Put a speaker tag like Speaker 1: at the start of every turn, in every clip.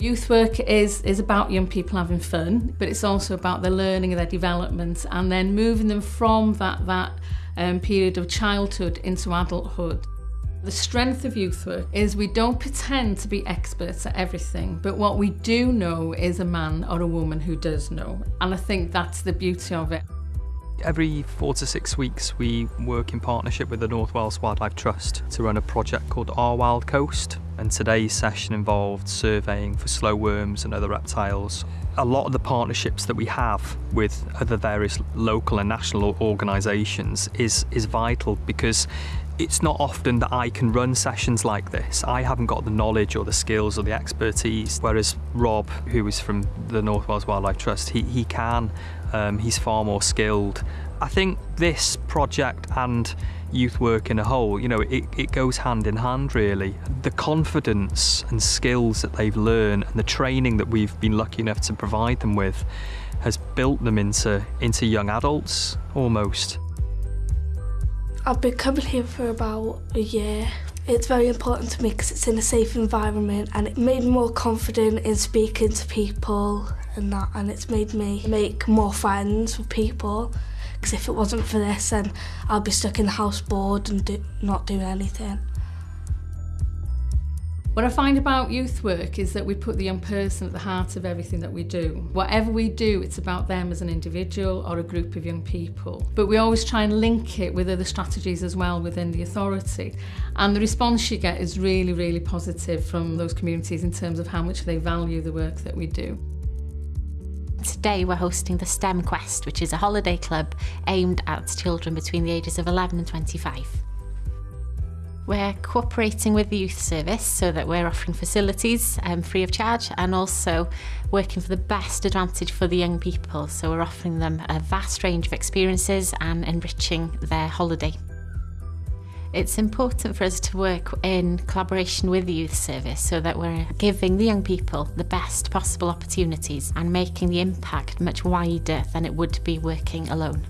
Speaker 1: Youth work is, is about young people having fun, but it's also about their learning and their development and then moving them from that, that um, period of childhood into adulthood. The strength of youth work is we don't pretend to be experts at everything, but what we do know is a man or a woman who does know. And I think that's the beauty of it.
Speaker 2: Every four to six weeks, we work in partnership with the North Wales Wildlife Trust to run a project called Our Wild Coast. And today's session involved surveying for slow worms and other reptiles. A lot of the partnerships that we have with other various local and national organisations is, is vital because it's not often that I can run sessions like this. I haven't got the knowledge or the skills or the expertise, whereas Rob, who is from the North Wales Wildlife Trust, he, he can. Um, he's far more skilled. I think this project and youth work in a whole, you know, it, it goes hand in hand really. The confidence and skills that they've learned and the training that we've been lucky enough to provide them with has built them into, into young adults almost.
Speaker 3: I've been coming here for about a year. It's very important to me because it's in a safe environment and it made me more confident in speaking to people and that and it's made me make more friends with people because if it wasn't for this then I'll be stuck in the house bored and do, not doing anything.
Speaker 1: What I find about youth work is that we put the young person at the heart of everything that we do. Whatever we do, it's about them as an individual or a group of young people. But we always try and link it with other strategies as well within the authority. And the response you get is really, really positive from those communities in terms of how much they value the work that we do.
Speaker 4: Today we're hosting the STEM Quest, which is a holiday club aimed at children between the ages of 11 and 25. We're cooperating with the youth service so that we're offering facilities um, free of charge and also working for the best advantage for the young people. So we're offering them a vast range of experiences and enriching their holiday. It's important for us to work in collaboration with the youth service so that we're giving the young people the best possible opportunities and making the impact much wider than it would be working alone.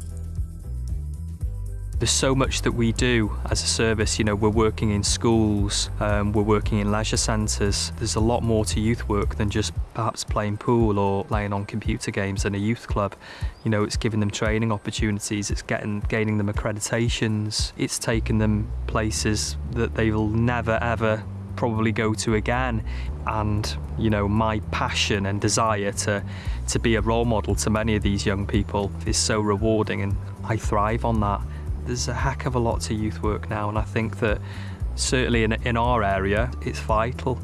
Speaker 2: There's so much that we do as a service. You know, we're working in schools, um, we're working in leisure centres. There's a lot more to youth work than just perhaps playing pool or playing on computer games in a youth club. You know, it's giving them training opportunities, it's getting gaining them accreditations, it's taking them places that they will never ever probably go to again and you know my passion and desire to to be a role model to many of these young people is so rewarding and I thrive on that there's a heck of a lot to youth work now, and I think that certainly in, in our area, it's vital.